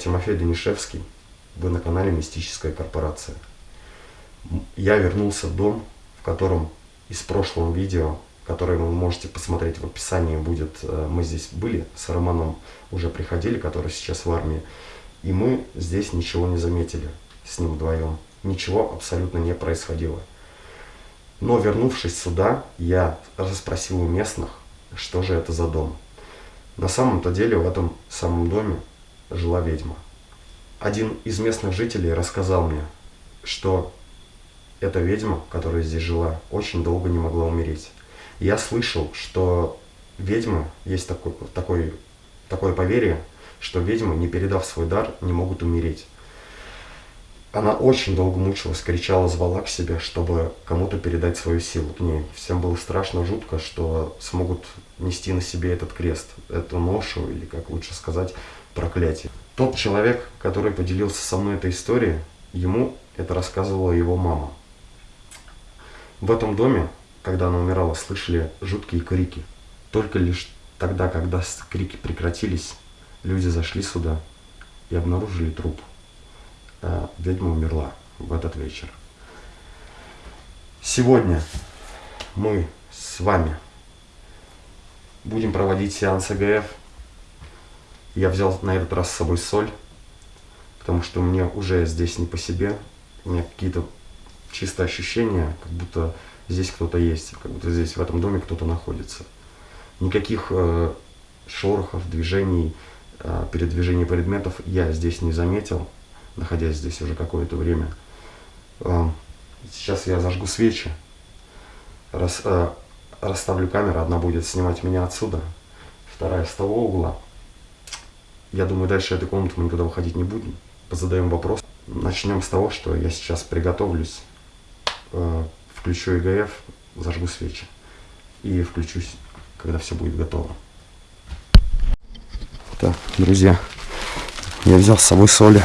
Тимофей Данишевский. Вы на канале Мистическая корпорация. Я вернулся в дом, в котором из прошлого видео, которое вы можете посмотреть в описании, будет, э, мы здесь были, с Романом уже приходили, который сейчас в армии, и мы здесь ничего не заметили с ним вдвоем. Ничего абсолютно не происходило. Но вернувшись сюда, я расспросил у местных, что же это за дом. На самом-то деле в этом самом доме жила ведьма. Один из местных жителей рассказал мне, что эта ведьма, которая здесь жила, очень долго не могла умереть. Я слышал, что ведьмы, есть такой, такой, такое поверье, что ведьмы, не передав свой дар, не могут умереть. Она очень долго мучилась, кричала, звала к себе, чтобы кому-то передать свою силу к ней. Всем было страшно, жутко, что смогут нести на себе этот крест, эту ношу, или, как лучше сказать, проклятие. Тот человек, который поделился со мной этой историей, ему это рассказывала его мама. В этом доме, когда она умирала, слышали жуткие крики. Только лишь тогда, когда крики прекратились, люди зашли сюда и обнаружили труп а ведьма умерла в этот вечер. Сегодня мы с вами будем проводить сеанс ЭГФ. Я взял на этот раз с собой соль, потому что мне уже здесь не по себе. У меня какие-то чистые ощущения, как будто здесь кто-то есть, как будто здесь в этом доме кто-то находится. Никаких э, шорохов, движений, э, передвижений предметов я здесь не заметил находясь здесь уже какое-то время. А, сейчас я зажгу свечи, рас, э, расставлю камеру, одна будет снимать меня отсюда, вторая с того угла. Я думаю, дальше этой комнаты мы никуда выходить не будем. Позадаем вопрос. Начнем с того, что я сейчас приготовлюсь, э, включу ИГФ, зажгу свечи и включусь, когда все будет готово. Так, друзья, я взял с собой соли.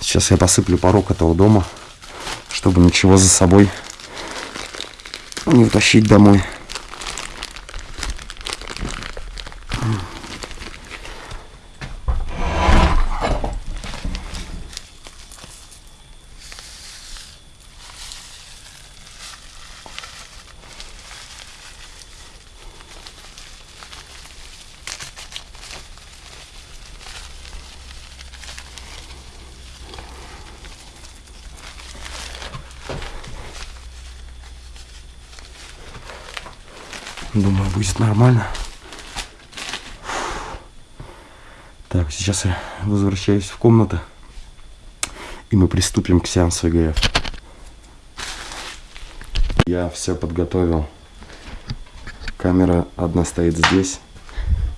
Сейчас я посыплю порог этого дома, чтобы ничего за собой не утащить домой. Думаю, будет нормально. Так, сейчас я возвращаюсь в комнату. И мы приступим к сеансу ЭГФ. Я все подготовил. Камера одна стоит здесь.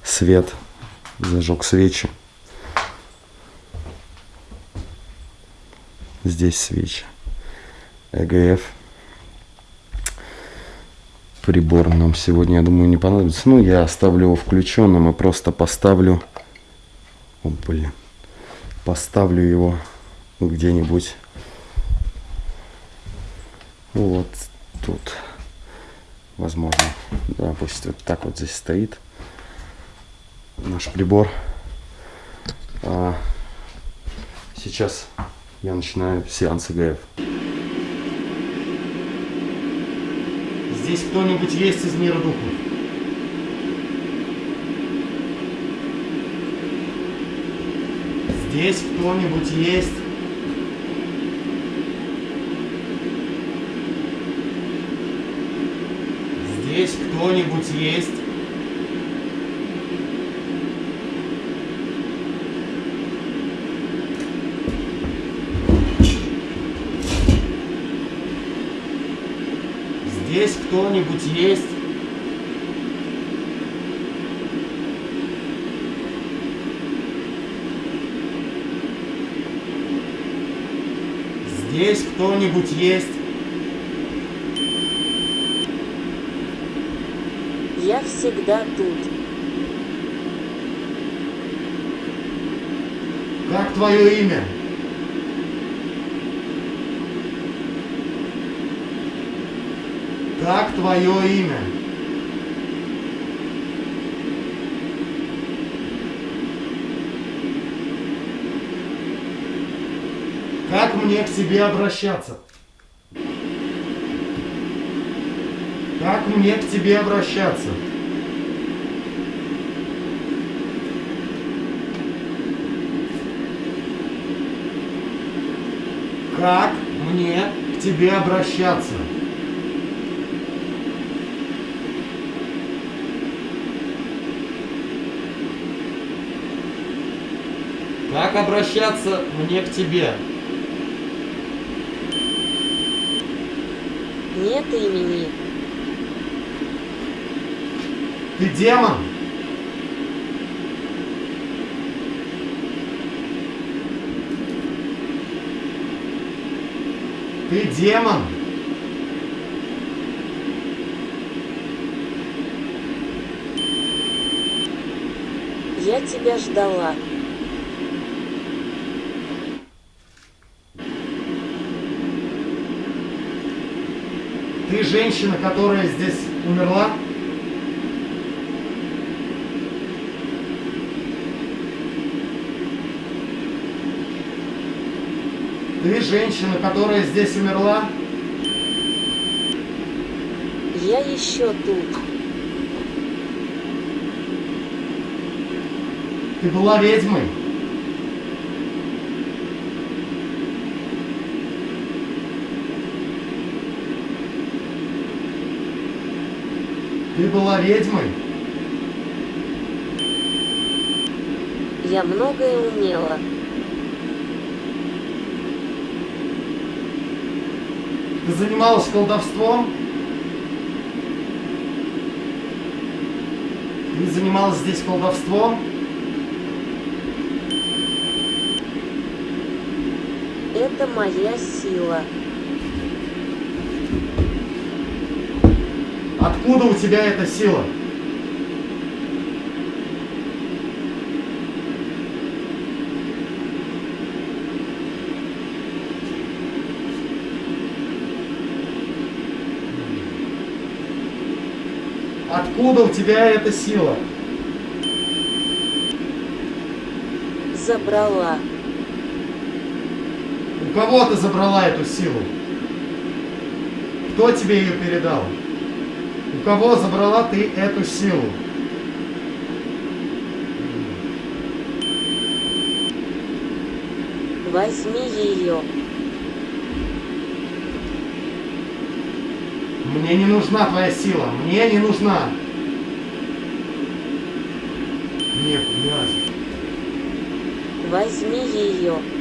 Свет. Зажег свечи. Здесь свечи. ЭГФ прибор нам сегодня, я думаю, не понадобится. Ну, я оставлю его включенным и просто поставлю... О, блин. Поставлю его где-нибудь вот тут. Возможно. Да, пусть вот так вот здесь стоит наш прибор. А сейчас я начинаю сеанс ИГФ. Здесь кто-нибудь есть из мира духов? Здесь кто-нибудь есть? Здесь кто-нибудь есть? Здесь кто-нибудь есть? Здесь кто-нибудь есть? Я всегда тут. Как твое имя? как твое имя? Как мне к тебе обращаться? Как мне к тебе обращаться? Как мне к тебе обращаться? Как обращаться мне к тебе? Нет имени. Ты демон? Ты демон? Я тебя ждала. Ты женщина, которая здесь умерла? Ты женщина, которая здесь умерла? Я еще тут. Ты была ведьмой? Ты была ведьмой? Я многое умела. Ты занималась колдовством? Ты занималась здесь колдовством? Это моя сила. Откуда у тебя эта сила? Откуда у тебя эта сила? Забрала. У кого ты забрала эту силу? Кто тебе ее передал? У кого забрала ты эту силу? Возьми ее. Мне не нужна твоя сила. Мне не нужна. Нет, блядь. Возьми ее.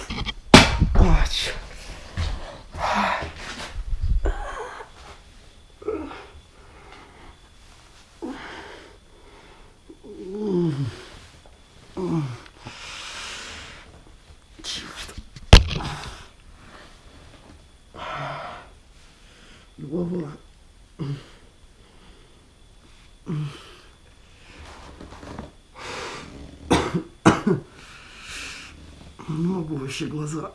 Закрыл. А, черт. Голова. Не могу вообще глаза.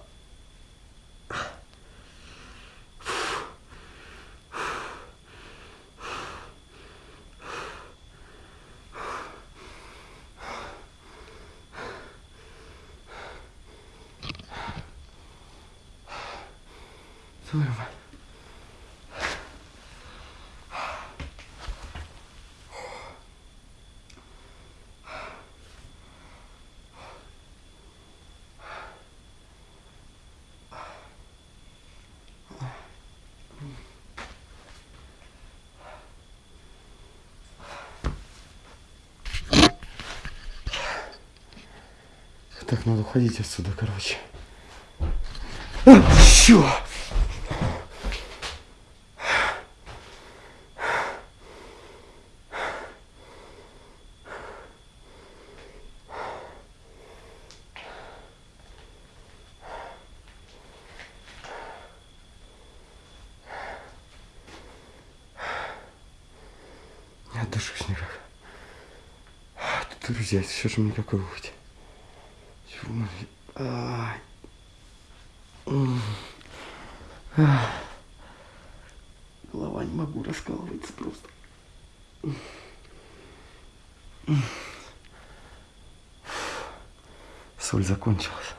Твою мать. Так, надо уходить отсюда, короче. А, чё? Не отдышусь никак. Друзья, все же никакой выходе. Чего Голова не могу раскалывается просто. Соль закончилась.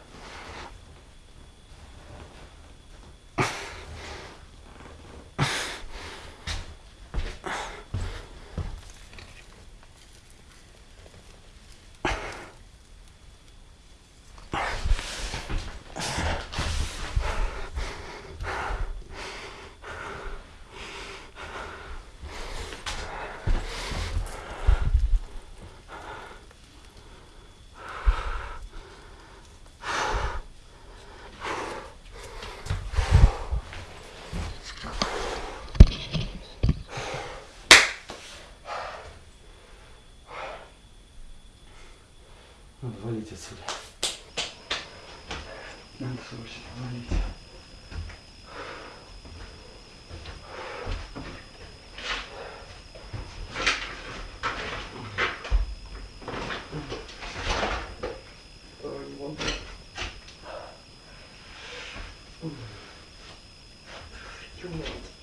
Надо валить отсюда. Надо срочно валить. Ой, не могу. Чё мне делать?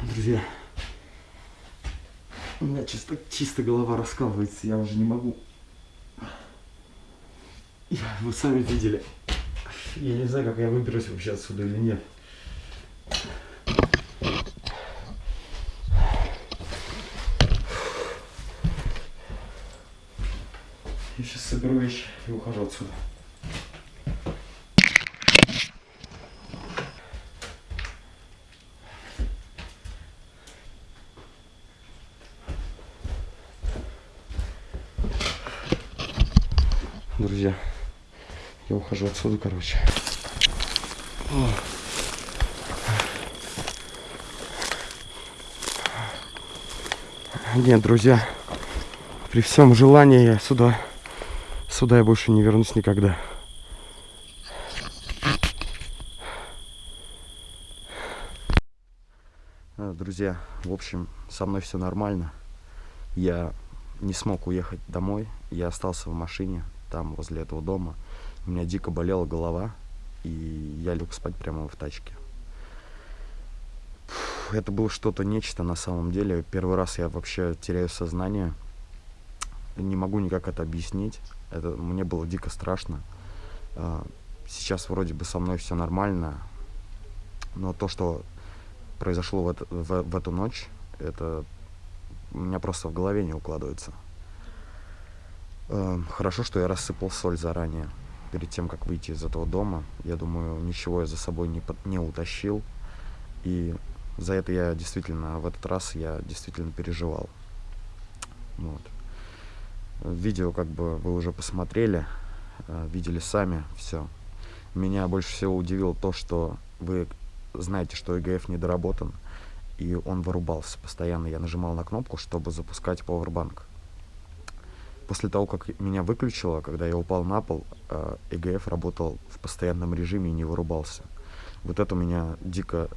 Друзья, чисто, голова раскалывается, я уже не могу. Вы сами видели. Я не знаю, как я выберусь вообще отсюда или нет. Я сейчас соберу вещи и ухожу отсюда. Друзья, я ухожу отсюда, короче. Нет, друзья, при всем желании я сюда, сюда я больше не вернусь никогда. друзья, в общем, со мной все нормально. Я не смог уехать домой, я остался в машине, там, возле этого дома. У меня дико болела голова, и я лег спать прямо в тачке. Это было что-то нечто на самом деле. Первый раз я вообще теряю сознание. Не могу никак это объяснить. Это, мне было дико страшно. А, сейчас вроде бы со мной все нормально. Но то, что произошло в, это, в, в эту ночь, это у меня просто в голове не укладывается. Эм, хорошо, что я рассыпал соль заранее, перед тем, как выйти из этого дома. Я думаю, ничего я за собой не, не утащил. И за это я действительно, в этот раз я действительно переживал. Вот. Видео как бы вы уже посмотрели, э, видели сами все. Меня больше всего удивило то, что вы знаете, что EGF недоработан, и он вырубался постоянно. Я нажимал на кнопку, чтобы запускать Powerbank. После того, как меня выключило, когда я упал на пол, EGF работал в постоянном режиме и не вырубался. Вот это меня дико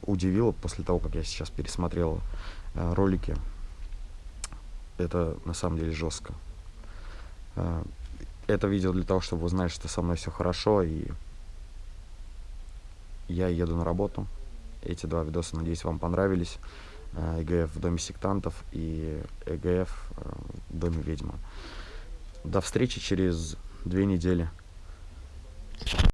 удивило после того, как я сейчас пересмотрел э, ролики. Это на самом деле жестко. Э, это видео для того, чтобы узнать, что со мной все хорошо и я еду на работу. Эти два видоса, надеюсь, вам понравились. ЭГФ в Доме сектантов и ЭГФ э, в Доме ведьмы. До встречи через две недели.